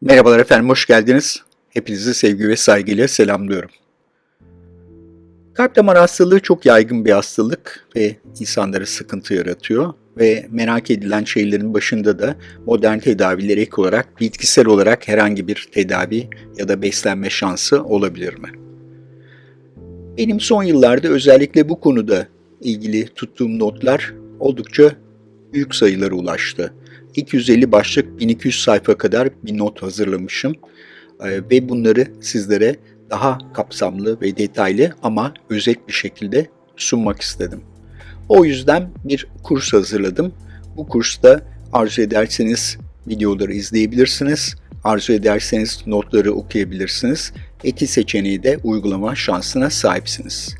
Merhabalar efendim, hoş geldiniz. Hepinizi sevgi ve saygıyla selamlıyorum. Kalp damar hastalığı çok yaygın bir hastalık ve insanlara sıkıntı yaratıyor ve merak edilen şeylerin başında da modern tedaviler ek olarak bitkisel olarak herhangi bir tedavi ya da beslenme şansı olabilir mi? Benim son yıllarda özellikle bu konuda ilgili tuttuğum notlar oldukça büyük sayılara ulaştı. 250 başlık 1200 sayfa kadar bir not hazırlamışım Ee, ve bunları sizlere daha kapsamlı ve detaylı ama özet bir şekilde sunmak istedim. O yüzden bir kurs hazırladım. Bu kursta arzu ederseniz videoları izleyebilirsiniz. Arzu ederseniz notları okuyabilirsiniz. İki seçeneği de uygulama şansına sahipsiniz.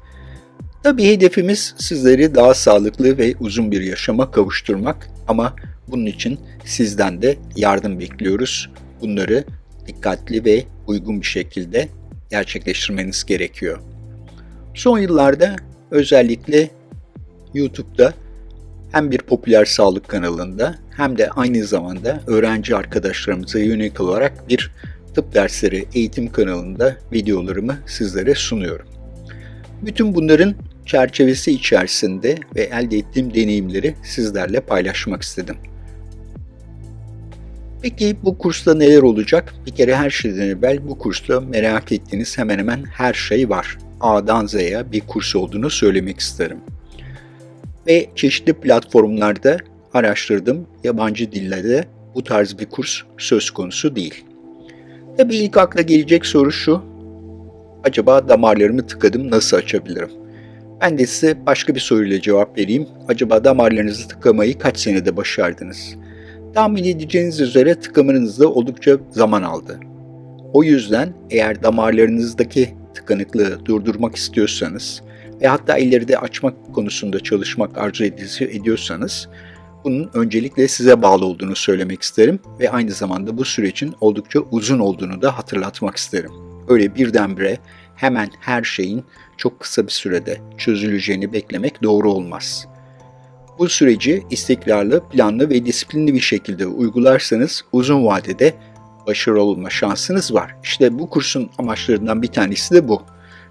Tabii hedefimiz sizleri daha sağlıklı ve uzun bir yaşama kavuşturmak ama bunun için sizden de yardım bekliyoruz. Bunları dikkatli ve uygun bir şekilde gerçekleştirmeniz gerekiyor. Son yıllarda özellikle YouTube'da hem bir popüler sağlık kanalında hem de aynı zamanda öğrenci arkadaşlarımıza yönelik olarak bir tıp dersleri eğitim kanalında videolarımı sizlere sunuyorum. Bütün bunların çerçevesi içerisinde ve elde ettiğim deneyimleri sizlerle paylaşmak istedim. Peki bu kursta neler olacak? Bir kere her şeyden evvel bu kursta merak ettiğiniz hemen hemen her şey var. A'dan Z'ye bir kurs olduğunu söylemek isterim. Ve çeşitli platformlarda araştırdım. Yabancı dillerde bu tarz bir kurs söz konusu değil. Tabii ilk akla gelecek soru şu. Acaba damarlarımı tıkadım nasıl açabilirim? Ben de size başka bir soruyla cevap vereyim. Acaba damarlarınızı tıkamayı kaç senede başardınız? Tahmin edeceğiniz üzere tıkamanızda oldukça zaman aldı. O yüzden eğer damarlarınızdaki tıkanıklığı durdurmak istiyorsanız ve hatta ileride açmak konusunda çalışmak arzu ediyorsanız bunun öncelikle size bağlı olduğunu söylemek isterim ve aynı zamanda bu sürecin oldukça uzun olduğunu da hatırlatmak isterim. Öyle birdenbire hemen her şeyin çok kısa bir sürede çözüleceğini beklemek doğru olmaz. Bu süreci istikrarlı, planlı ve disiplinli bir şekilde uygularsanız uzun vadede başarılı olma şansınız var. İşte bu kursun amaçlarından bir tanesi de bu.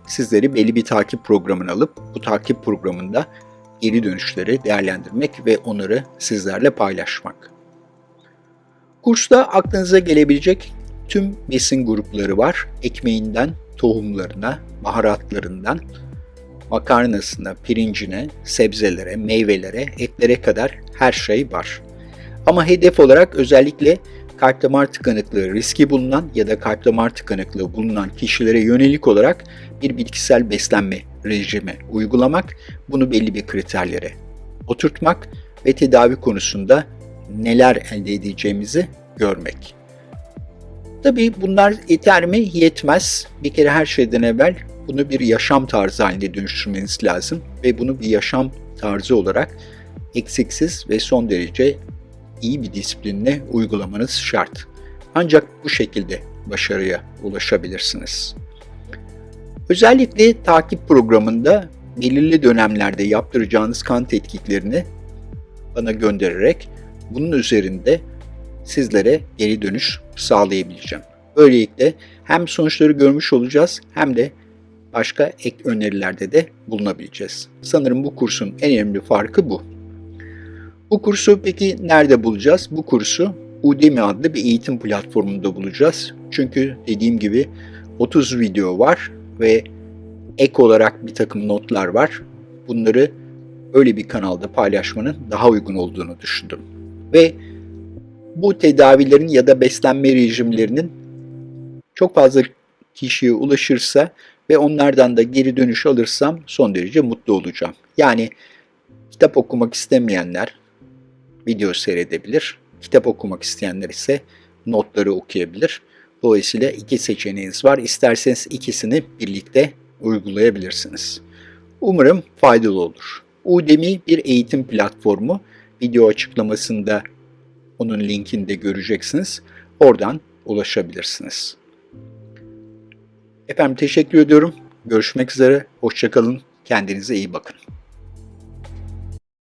Sizleri belli bir takip programına alıp bu takip programında geri dönüşleri değerlendirmek ve onları sizlerle paylaşmak. Kursta aklınıza gelebilecek tüm besin grupları var. Ekmeğinden tohumlarına, baharatlarından, makarnasına, pirincine, sebzelere, meyvelere, etlere kadar her şey var. Ama hedef olarak özellikle kalp damar tıkanıklığı riski bulunan ya da kalp damar tıkanıklığı bulunan kişilere yönelik olarak bir bitkisel beslenme rejimi uygulamak, bunu belli bir kriterlere oturtmak ve tedavi konusunda neler elde edeceğimizi görmek. Tabii bunlar yeter mi? Yetmez. Bir kere her şeyden evvel bunu bir yaşam tarzı haline dönüştürmeniz lazım ve bunu bir yaşam tarzı olarak eksiksiz ve son derece iyi bir disiplinle uygulamanız şart. Ancak bu şekilde başarıya ulaşabilirsiniz. Özellikle takip programında belirli dönemlerde yaptıracağınız kan tetkiklerini bana göndererek bunun üzerinde sizlere geri dönüş sağlayabileceğim. Böylelikle hem sonuçları görmüş olacağız hem de başka ek önerilerde de bulunabileceğiz. Sanırım bu kursun en önemli farkı bu. Bu kursu peki nerede bulacağız? Bu kursu Udemy adlı bir eğitim platformunda bulacağız. Çünkü dediğim gibi 30 video var ve ek olarak bir takım notlar var. Bunları öyle bir kanalda paylaşmanın daha uygun olduğunu düşündüm. Ve bu tedavilerin ya da beslenme rejimlerinin çok fazla kişiye ulaşırsa ve onlardan da geri dönüş alırsam son derece mutlu olacağım. Yani kitap okumak istemeyenler video seyredebilir. Kitap okumak isteyenler ise notları okuyabilir. Dolayısıyla iki seçeneğiniz var. İsterseniz ikisini birlikte uygulayabilirsiniz. Umarım faydalı olur. Udemy bir eğitim platformu. Video açıklamasında onun linkini de göreceksiniz. Oradan ulaşabilirsiniz. Efendim teşekkür ediyorum. Görüşmek üzere. Hoşçakalın. Kendinize iyi bakın.